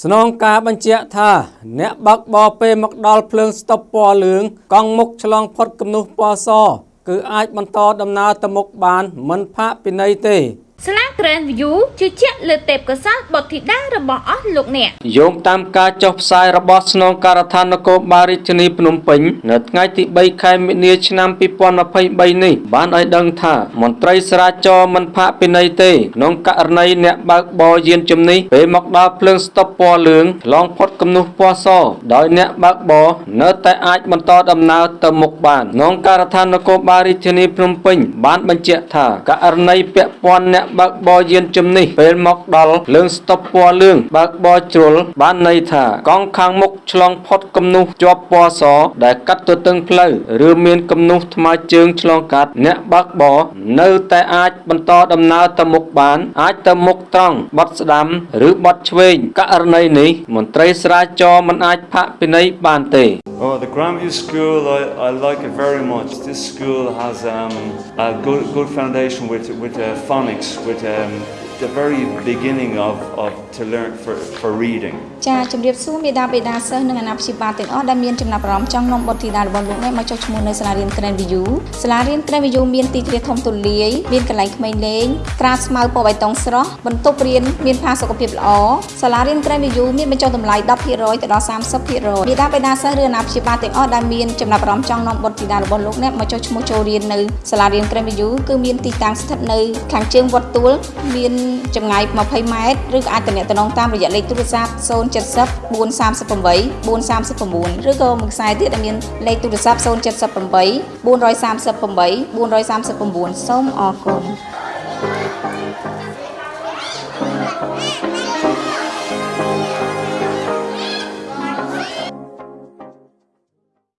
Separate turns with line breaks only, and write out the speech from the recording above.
ស្នងការបញ្ជាក់ថា អ្នកបើកបរពេលមកដល់ភ្លើងស្តុបពណ៌លឿងកង់មុខឆ្លងផុតគំនូសពណ៌សគឺអាចបន្តដំណើរទៅមុខបានមិនផាកពិន័យទេ
ស្លា Grand View ជឿជាក់លើទេពកោសល្យបុត្រធីតារបស់អស់លោកអ្នក
យោងតាមការចុះផ្សាយរបស់ស្នងការដ្ឋាននគរបាលរាជធានីភ្នំពេញនៅថ្ងៃទី3ខែមិនិនាឆ្នាំ2023នេះបានឲ្យដឹងថាមន្ត្រីស្រាចរណ៍មិនផាកពិន័យទេក្នុងករណីអ្នកបើកបរយានជំនិះពេលមកដល់ភ្លើងស្តុបពណ៌លឿងឆ្លងផុតគំនូសពណ៌សដោយអ្នកបើកបរនៅតែអាចបន្តដំណើរទៅមុខបានក្នុងការដ្ឋាននគរបាលរាជធានីភ្នំពេញបានបញ្ជាក់ថាករណីពាក់ព័ន្ធអ្នកបើកបរយានជំនិះពេលមកដល់ភ្លើងស្តុបពណ៌លឿងបើកបរជ្រុលបានន័យថាកង់ខាងមុខឆ្លងផុតគំនូសជាប់ពណ៌សដែលកាត់ទទឹងផ្លូវឬមានគំនូសថ្មើរជើងឆ្លងកាត់អ្នកបើកបរនៅតែអាចបន្តដំណើរទៅមុខបាន អាចទៅមុខត្រង់បត់ស្ដាំ ឬបត់ឆ្វេងករណីនេះមន្ត្រីស្រាវចរណ៍មិនអាចផាកពិន័យបានទេ
Oh, the Grandview School, I, I like it very much. This school has um, a good, good foundation with, with uh, phonics, with um, the very beginning of, of to learn for, for reading.
ចាជំរាបសួរមេដាបេដាសិស្សនិងអាណាព្យាបាលទាំងអស់ដែលមានចំណាប់អារម្មណ៍ចង់នាំបុត្រធីតារបស់លោកអ្នកមកចុះឈ្មោះនៅសាលារៀន Grand View សាលារៀន Grand View មានទីធ្លាធំទូលាយមានកន្លែងក្មេងលេងត្រាស្មៅពណ៌បៃតងស្រស់បន្ទប់រៀនមានផាសុកភាពល្អសាលារៀន Grand View មានបញ្ចុះតម្លៃ10%ទៅដល់30%មេដាបេដាសិស្សឬអាណាព្យាបាលទាំងអស់ដែលមានចំណាប់អារម្មណ៍ចង់នាំបុត្រធីតារបស់លោកអ្នកមកចុះឈ្មោះចូលរៀននៅសាលារៀន Grand View គឺមានទីតាំងស្ថិតនៅខាងជើងវត្តទួលមានចម្ងាយ20ម៉ែត្រឬក៏អាចទំនាក់ទំនងតាមរយៈលេខទូរស័ព្ទ070 438 439ឬក៏មួយខ្សែទៀតដែលមានលេខទូរស័ព្ទ078 438 439សូមអរគុណ Thank you.